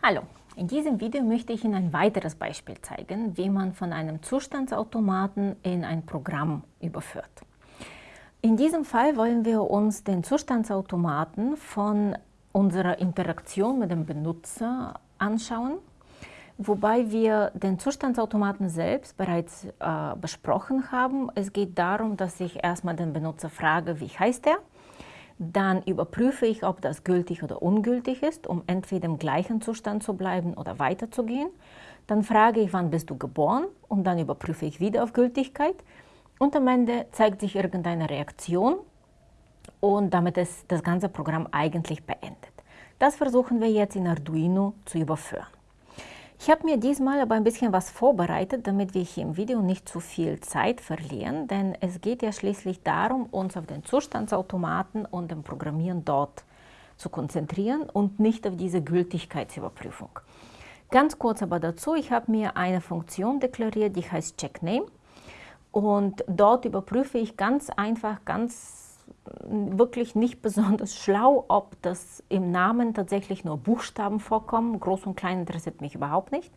Hallo, in diesem Video möchte ich Ihnen ein weiteres Beispiel zeigen, wie man von einem Zustandsautomaten in ein Programm überführt. In diesem Fall wollen wir uns den Zustandsautomaten von unserer Interaktion mit dem Benutzer anschauen, wobei wir den Zustandsautomaten selbst bereits äh, besprochen haben. Es geht darum, dass ich erstmal den Benutzer frage, wie heißt er? Dann überprüfe ich, ob das gültig oder ungültig ist, um entweder im gleichen Zustand zu bleiben oder weiterzugehen. Dann frage ich, wann bist du geboren? Und dann überprüfe ich wieder auf Gültigkeit. Und am Ende zeigt sich irgendeine Reaktion und damit ist das ganze Programm eigentlich beendet. Das versuchen wir jetzt in Arduino zu überführen. Ich habe mir diesmal aber ein bisschen was vorbereitet, damit wir hier im Video nicht zu viel Zeit verlieren, denn es geht ja schließlich darum, uns auf den Zustandsautomaten und dem Programmieren dort zu konzentrieren und nicht auf diese Gültigkeitsüberprüfung. Ganz kurz aber dazu, ich habe mir eine Funktion deklariert, die heißt CheckName und dort überprüfe ich ganz einfach, ganz wirklich nicht besonders schlau, ob das im Namen tatsächlich nur Buchstaben vorkommen. Groß und klein interessiert mich überhaupt nicht.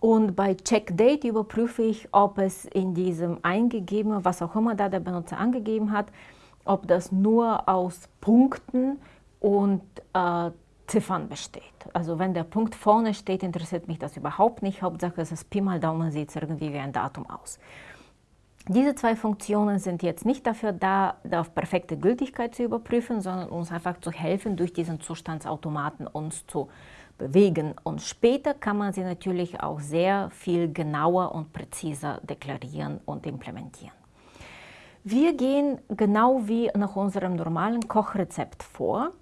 Und bei CheckDate überprüfe ich, ob es in diesem eingegebenen, was auch immer da der Benutzer angegeben hat, ob das nur aus Punkten und äh, Ziffern besteht. Also wenn der Punkt vorne steht, interessiert mich das überhaupt nicht. Hauptsache es ist Pi mal Daumen, sieht es irgendwie wie ein Datum aus. Diese zwei Funktionen sind jetzt nicht dafür da, auf perfekte Gültigkeit zu überprüfen, sondern uns einfach zu helfen, durch diesen Zustandsautomaten uns zu bewegen. Und später kann man sie natürlich auch sehr viel genauer und präziser deklarieren und implementieren. Wir gehen genau wie nach unserem normalen Kochrezept vor.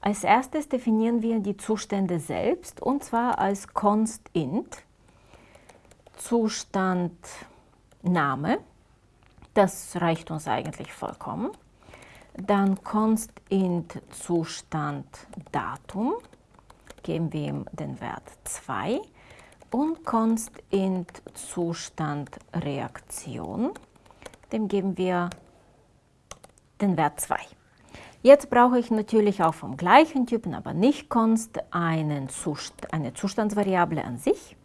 Als erstes definieren wir die Zustände selbst und zwar als const.int, Zustandname, das reicht uns eigentlich vollkommen. Dann const int Zustand Datum, geben wir ihm den Wert 2 und const int Zustand Reaktion, dem geben wir den Wert 2. Jetzt brauche ich natürlich auch vom gleichen Typen, aber nicht const, einen Zust eine Zustandsvariable an sich.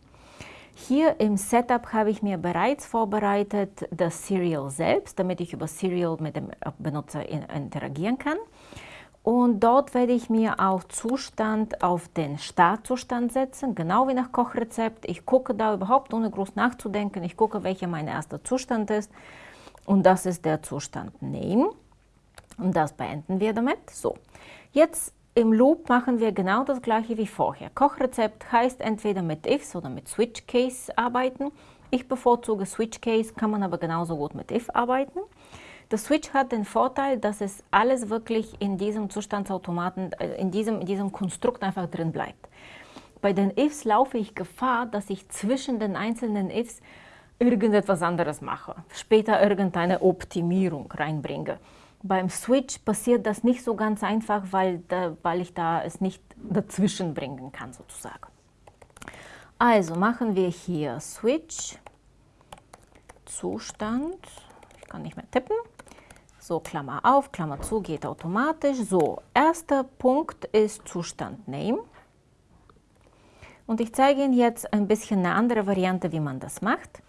Hier im Setup habe ich mir bereits vorbereitet das Serial selbst, damit ich über Serial mit dem Benutzer interagieren kann. Und dort werde ich mir auch Zustand auf den Startzustand setzen, genau wie nach Kochrezept. Ich gucke da überhaupt ohne groß nachzudenken. Ich gucke, welcher mein erster Zustand ist. Und das ist der Zustand Name. Und das beenden wir damit. So, jetzt im Loop machen wir genau das gleiche wie vorher. Kochrezept heißt entweder mit ifs oder mit switch case arbeiten. Ich bevorzuge switch case, kann man aber genauso gut mit if arbeiten. Der Switch hat den Vorteil, dass es alles wirklich in diesem Zustandsautomaten, äh, in diesem, in diesem Konstrukt einfach drin bleibt. Bei den ifs laufe ich Gefahr, dass ich zwischen den einzelnen ifs irgendetwas anderes mache, später irgendeine Optimierung reinbringe. Beim Switch passiert das nicht so ganz einfach, weil, da, weil ich da es nicht dazwischen bringen kann sozusagen. Also machen wir hier Switch, Zustand, ich kann nicht mehr tippen, so Klammer auf, Klammer zu, geht automatisch. So, erster Punkt ist Zustand Name. Und ich zeige Ihnen jetzt ein bisschen eine andere Variante, wie man das macht.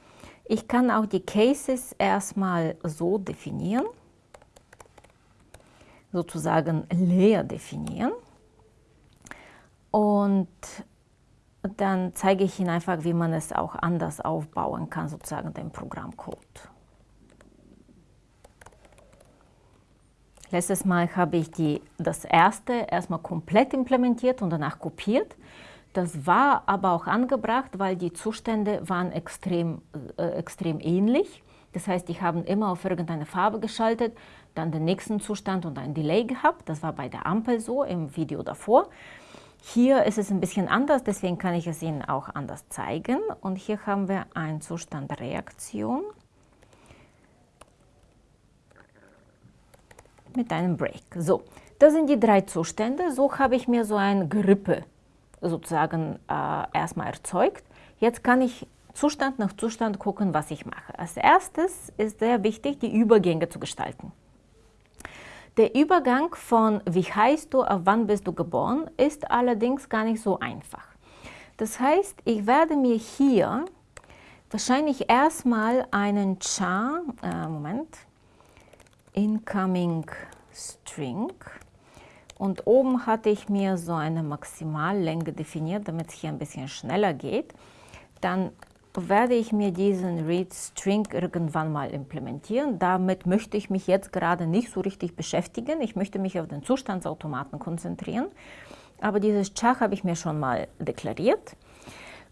Ich kann auch die Cases erstmal so definieren sozusagen leer definieren. Und dann zeige ich Ihnen einfach, wie man es auch anders aufbauen kann, sozusagen den Programmcode. Letztes Mal habe ich die, das erste erstmal komplett implementiert und danach kopiert. Das war aber auch angebracht, weil die Zustände waren extrem, äh, extrem ähnlich. Das heißt, die haben immer auf irgendeine Farbe geschaltet, dann den nächsten Zustand und ein Delay gehabt. Das war bei der Ampel so im Video davor. Hier ist es ein bisschen anders, deswegen kann ich es Ihnen auch anders zeigen. Und hier haben wir einen Zustand Reaktion mit einem Break. So, das sind die drei Zustände. So habe ich mir so ein Gerippe sozusagen äh, erstmal erzeugt. Jetzt kann ich Zustand nach Zustand gucken, was ich mache. Als erstes ist sehr wichtig, die Übergänge zu gestalten. Der Übergang von wie heißt du auf wann bist du geboren ist allerdings gar nicht so einfach. Das heißt, ich werde mir hier wahrscheinlich erstmal einen char, äh, Moment, incoming string und oben hatte ich mir so eine Maximallänge definiert, damit es hier ein bisschen schneller geht. Dann werde ich mir diesen read string irgendwann mal implementieren. Damit möchte ich mich jetzt gerade nicht so richtig beschäftigen. Ich möchte mich auf den Zustandsautomaten konzentrieren. Aber dieses Char habe ich mir schon mal deklariert.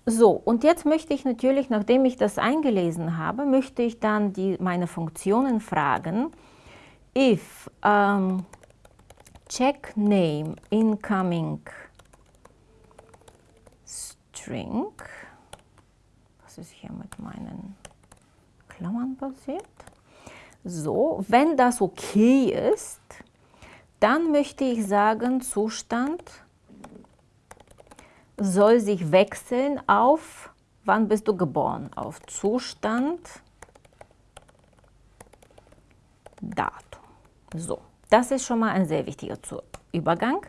So, und jetzt möchte ich natürlich, nachdem ich das eingelesen habe, möchte ich dann die, meine Funktionen fragen, if um, check name incoming string, was ist hier mit meinen Klammern passiert? So, wenn das okay ist, dann möchte ich sagen Zustand soll sich wechseln auf, wann bist du geboren? Auf Zustand, Datum. So, das ist schon mal ein sehr wichtiger Übergang.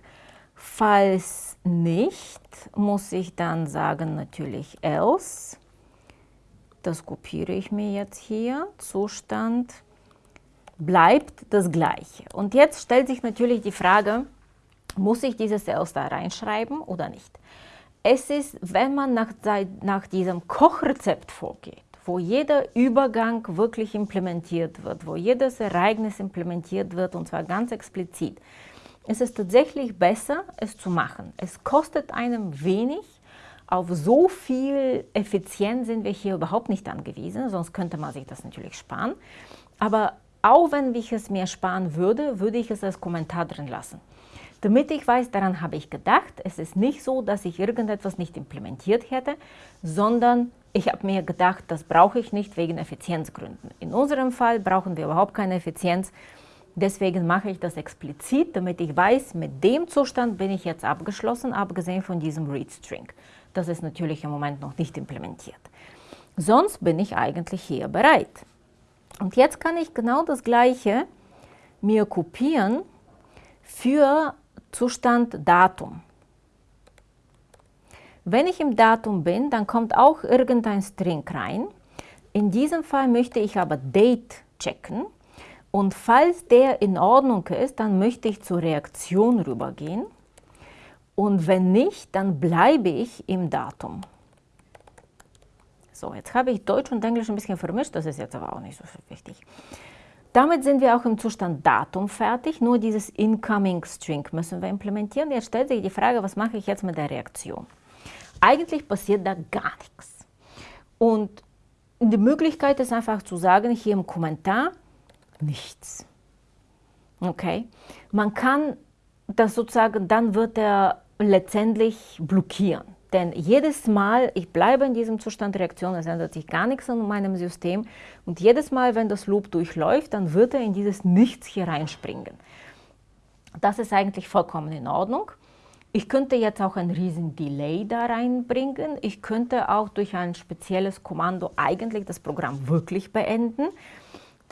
Falls nicht, muss ich dann sagen natürlich else. Das kopiere ich mir jetzt hier. Zustand bleibt das gleiche. Und jetzt stellt sich natürlich die Frage, muss ich dieses else da reinschreiben oder nicht? Es ist, wenn man nach, nach diesem Kochrezept vorgeht, wo jeder Übergang wirklich implementiert wird, wo jedes Ereignis implementiert wird und zwar ganz explizit, ist es tatsächlich besser, es zu machen. Es kostet einem wenig, auf so viel Effizienz sind wir hier überhaupt nicht angewiesen, sonst könnte man sich das natürlich sparen. Aber auch wenn ich es mir sparen würde, würde ich es als Kommentar drin lassen. Damit ich weiß, daran habe ich gedacht. Es ist nicht so, dass ich irgendetwas nicht implementiert hätte, sondern ich habe mir gedacht, das brauche ich nicht wegen Effizienzgründen. In unserem Fall brauchen wir überhaupt keine Effizienz. Deswegen mache ich das explizit, damit ich weiß, mit dem Zustand bin ich jetzt abgeschlossen, abgesehen von diesem readString. Das ist natürlich im Moment noch nicht implementiert. Sonst bin ich eigentlich hier bereit. Und jetzt kann ich genau das Gleiche mir kopieren für Zustand Datum. Wenn ich im Datum bin, dann kommt auch irgendein String rein. In diesem Fall möchte ich aber Date checken. Und falls der in Ordnung ist, dann möchte ich zur Reaktion rübergehen. Und wenn nicht, dann bleibe ich im Datum. So, jetzt habe ich Deutsch und Englisch ein bisschen vermischt, das ist jetzt aber auch nicht so wichtig. Damit sind wir auch im Zustand Datum fertig, nur dieses Incoming String müssen wir implementieren. Jetzt stellt sich die Frage, was mache ich jetzt mit der Reaktion? Eigentlich passiert da gar nichts. Und die Möglichkeit ist einfach zu sagen, hier im Kommentar, nichts. Okay? Man kann das sozusagen, dann wird er letztendlich blockieren. Denn jedes Mal, ich bleibe in diesem Zustand Reaktion, es ändert sich gar nichts an meinem System. Und jedes Mal, wenn das Loop durchläuft, dann wird er in dieses Nichts hier reinspringen. Das ist eigentlich vollkommen in Ordnung. Ich könnte jetzt auch einen riesen Delay da reinbringen. Ich könnte auch durch ein spezielles Kommando eigentlich das Programm wirklich beenden.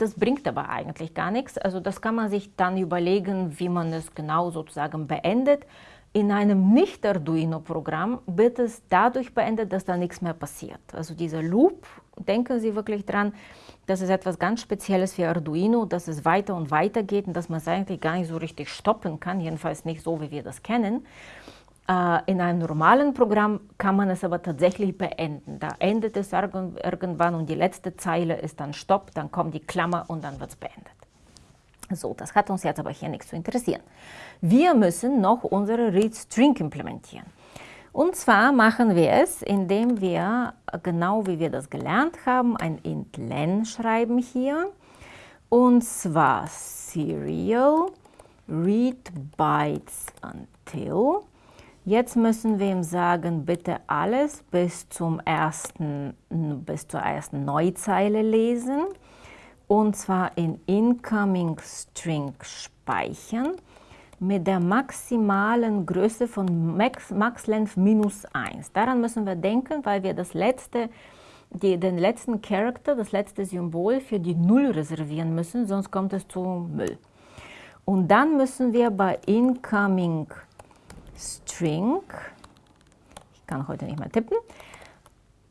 Das bringt aber eigentlich gar nichts. Also das kann man sich dann überlegen, wie man es genau sozusagen beendet. In einem Nicht-Arduino-Programm wird es dadurch beendet, dass da nichts mehr passiert. Also dieser Loop, denken Sie wirklich dran, das ist etwas ganz Spezielles für Arduino, dass es weiter und weiter geht und dass man es eigentlich gar nicht so richtig stoppen kann, jedenfalls nicht so, wie wir das kennen. In einem normalen Programm kann man es aber tatsächlich beenden. Da endet es irgendwann und die letzte Zeile ist dann Stopp, dann kommt die Klammer und dann wird es beendet. So, das hat uns jetzt aber hier nichts zu interessieren. Wir müssen noch unsere readString implementieren. Und zwar machen wir es, indem wir, genau wie wir das gelernt haben, ein int len schreiben hier. Und zwar serial read bytes until. Jetzt müssen wir ihm sagen, bitte alles bis, zum ersten, bis zur ersten Neuzeile lesen und zwar in Incoming String speichern mit der maximalen Größe von Max, MaxLength minus 1. Daran müssen wir denken, weil wir das letzte, die, den letzten Character, das letzte Symbol für die Null reservieren müssen, sonst kommt es zu Müll. Und dann müssen wir bei incoming string, ich kann heute nicht mehr tippen,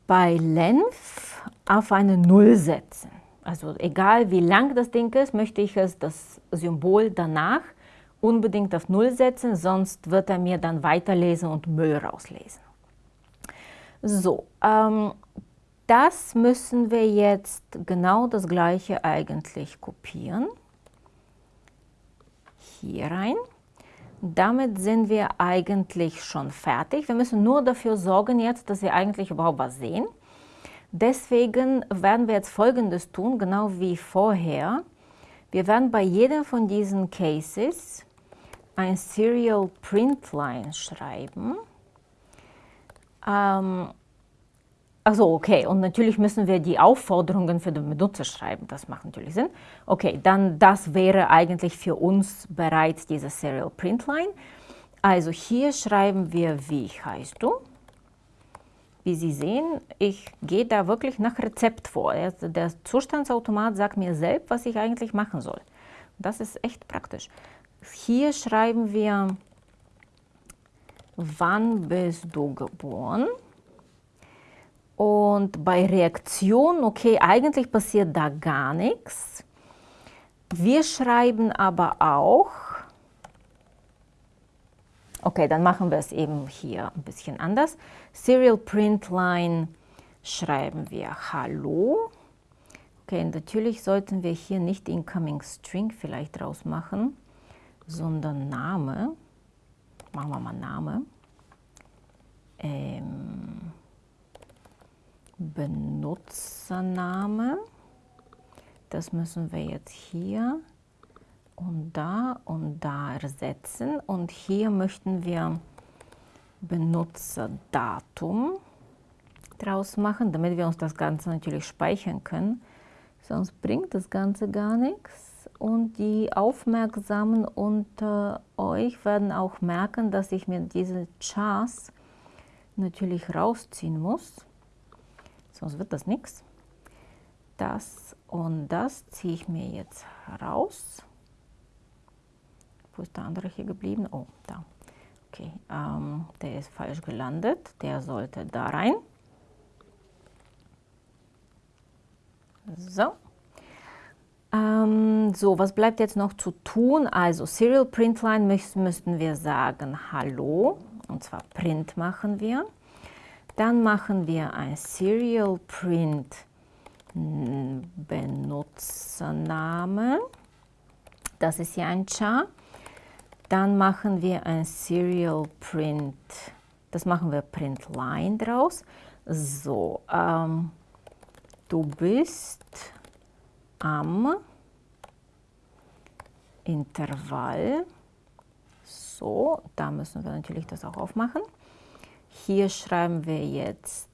bei length auf eine Null setzen. Also egal wie lang das Ding ist, möchte ich es, das Symbol danach unbedingt auf Null setzen, sonst wird er mir dann weiterlesen und Müll rauslesen. So, ähm, das müssen wir jetzt genau das gleiche eigentlich kopieren. Hier rein. Damit sind wir eigentlich schon fertig. Wir müssen nur dafür sorgen jetzt, dass wir eigentlich überhaupt was sehen. Deswegen werden wir jetzt Folgendes tun, genau wie vorher. Wir werden bei jedem von diesen Cases ein Serial Print Line schreiben. Ähm, also okay, und natürlich müssen wir die Aufforderungen für den Benutzer schreiben, das macht natürlich Sinn. Okay, dann das wäre eigentlich für uns bereits diese Serial Print Line. Also hier schreiben wir, wie heißt du? Wie Sie sehen, ich gehe da wirklich nach Rezept vor. Der Zustandsautomat sagt mir selbst, was ich eigentlich machen soll. Das ist echt praktisch. Hier schreiben wir, wann bist du geboren? Und bei Reaktion, okay, eigentlich passiert da gar nichts. Wir schreiben aber auch, Okay, dann machen wir es eben hier ein bisschen anders. Serial Print Line schreiben wir Hallo. Okay, natürlich sollten wir hier nicht Incoming String vielleicht draus machen, sondern Name. Machen wir mal Name. Ähm, Benutzername. Das müssen wir jetzt hier und da und da ersetzen. Und hier möchten wir Benutzerdatum draus machen, damit wir uns das Ganze natürlich speichern können. Sonst bringt das Ganze gar nichts. Und die Aufmerksamen unter euch werden auch merken, dass ich mir diese Chars natürlich rausziehen muss. Sonst wird das nichts. Das und das ziehe ich mir jetzt raus. Wo ist der andere hier geblieben? Oh, da. Okay, ähm, der ist falsch gelandet. Der sollte da rein. So. Ähm, so, was bleibt jetzt noch zu tun? Also Serial Print Line müssen, müssten wir sagen Hallo. Und zwar Print machen wir. Dann machen wir ein Serial Print Benutzername. Das ist ja ein Char. Dann machen wir ein Serial Print, das machen wir Print Line draus. So, ähm, du bist am Intervall. So, da müssen wir natürlich das auch aufmachen. Hier schreiben wir jetzt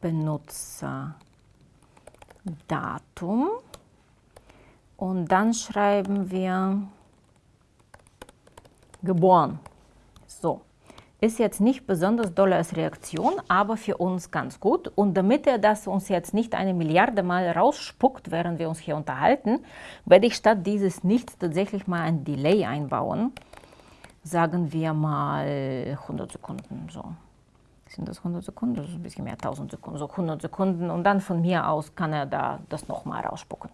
Benutzerdatum. Und dann schreiben wir geboren. So, ist jetzt nicht besonders doll als Reaktion, aber für uns ganz gut. Und damit er das uns jetzt nicht eine Milliarde Mal rausspuckt, während wir uns hier unterhalten, werde ich statt dieses Nichts tatsächlich mal ein Delay einbauen. Sagen wir mal 100 Sekunden. So. Sind das 100 Sekunden? Das ist ein bisschen mehr, 1000 Sekunden. So 100 Sekunden. Und dann von mir aus kann er da das nochmal rausspucken.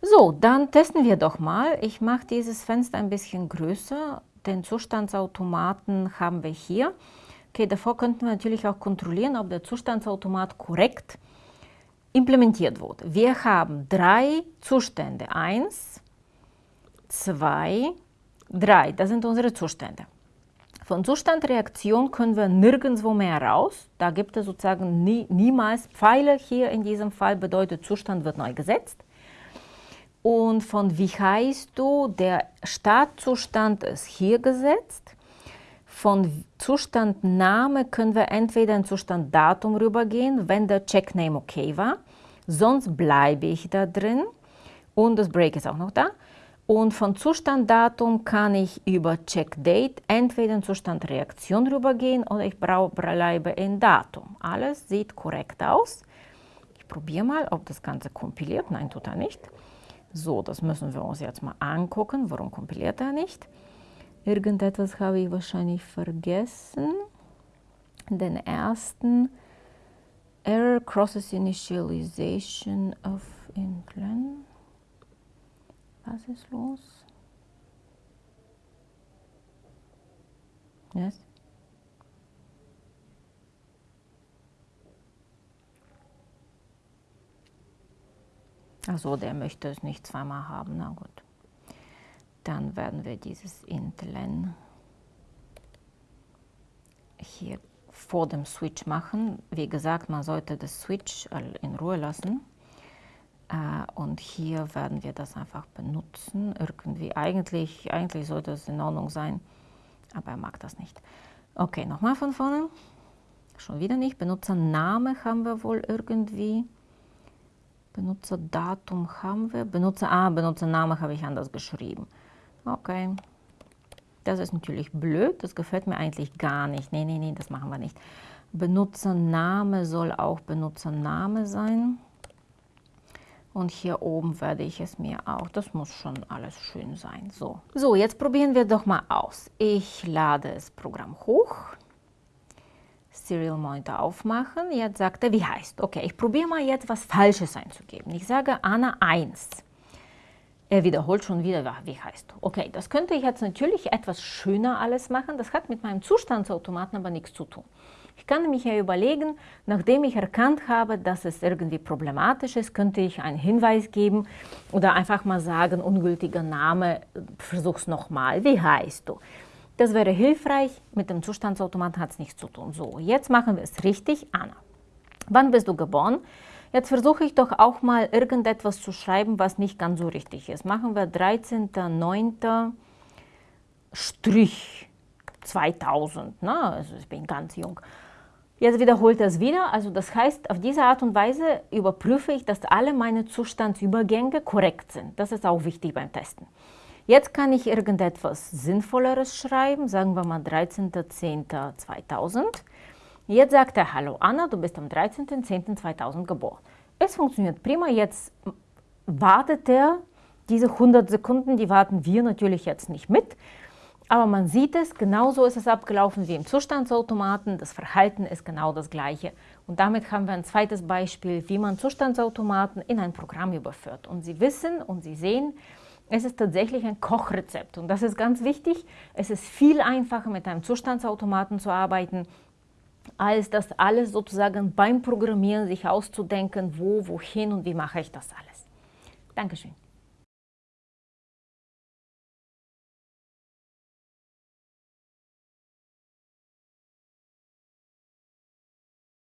So, dann testen wir doch mal. Ich mache dieses Fenster ein bisschen größer. Den Zustandsautomaten haben wir hier. Okay, davor könnten wir natürlich auch kontrollieren, ob der Zustandsautomat korrekt implementiert wurde. Wir haben drei Zustände. Eins, zwei, drei. Das sind unsere Zustände. Von Zustandreaktion können wir nirgendwo mehr raus. Da gibt es sozusagen nie, niemals Pfeile. Hier in diesem Fall bedeutet Zustand wird neu gesetzt. Und von wie heißt du, der Startzustand ist hier gesetzt. Von Zustandname können wir entweder in Zustanddatum rübergehen, wenn der Checkname okay war. Sonst bleibe ich da drin. Und das Break ist auch noch da. Und von Zustanddatum kann ich über CheckDate entweder in Zustandreaktion rübergehen oder ich bleibe in Datum. Alles sieht korrekt aus. Ich probiere mal, ob das Ganze kompiliert. Nein, tut er nicht. So, das müssen wir uns jetzt mal angucken. Warum kompiliert er nicht? Irgendetwas habe ich wahrscheinlich vergessen. Den ersten Error crosses initialization of intlen. Was ist los? Yes. Also der möchte es nicht zweimal haben, na gut. Dann werden wir dieses intlen hier vor dem Switch machen. Wie gesagt, man sollte das Switch in Ruhe lassen. Äh, und hier werden wir das einfach benutzen. Irgendwie, eigentlich, eigentlich sollte es in Ordnung sein, aber er mag das nicht. Okay, nochmal von vorne. Schon wieder nicht. Benutzername haben wir wohl irgendwie. Benutzerdatum haben wir. Benutzer, ah, Benutzername habe ich anders geschrieben. Okay. Das ist natürlich blöd, das gefällt mir eigentlich gar nicht. Nee, nee, nee, das machen wir nicht. Benutzername soll auch Benutzername sein. Und hier oben werde ich es mir auch, das muss schon alles schön sein. So, so jetzt probieren wir doch mal aus. Ich lade das Programm hoch. Serial Monitor aufmachen. Jetzt sagt er, wie heißt. Okay, ich probiere mal jetzt was Falsches einzugeben. Ich sage Anna 1. Er wiederholt schon wieder, wie heißt. Okay, das könnte ich jetzt natürlich etwas schöner alles machen. Das hat mit meinem Zustandsautomaten aber nichts zu tun. Ich kann mich ja überlegen, nachdem ich erkannt habe, dass es irgendwie problematisch ist, könnte ich einen Hinweis geben oder einfach mal sagen, ungültiger Name, versuch's nochmal, wie heißt du? Das wäre hilfreich, mit dem Zustandsautomaten hat es nichts zu tun. So, jetzt machen wir es richtig. Anna, wann bist du geboren? Jetzt versuche ich doch auch mal irgendetwas zu schreiben, was nicht ganz so richtig ist. Machen wir 13.09. Strich 2000. Ne? Also ich bin ganz jung. Jetzt wiederholt er es wieder. Also das heißt, auf diese Art und Weise überprüfe ich, dass alle meine Zustandsübergänge korrekt sind. Das ist auch wichtig beim Testen. Jetzt kann ich irgendetwas Sinnvolleres schreiben, sagen wir mal 13.10.2000. Jetzt sagt er, hallo Anna, du bist am 13.10.2000 geboren. Es funktioniert prima, jetzt wartet er diese 100 Sekunden, die warten wir natürlich jetzt nicht mit. Aber man sieht es, genauso ist es abgelaufen wie im Zustandsautomaten. Das Verhalten ist genau das gleiche. Und damit haben wir ein zweites Beispiel, wie man Zustandsautomaten in ein Programm überführt. Und Sie wissen und Sie sehen, es ist tatsächlich ein Kochrezept und das ist ganz wichtig. Es ist viel einfacher mit einem Zustandsautomaten zu arbeiten, als das alles sozusagen beim Programmieren sich auszudenken, wo, wohin und wie mache ich das alles. Dankeschön.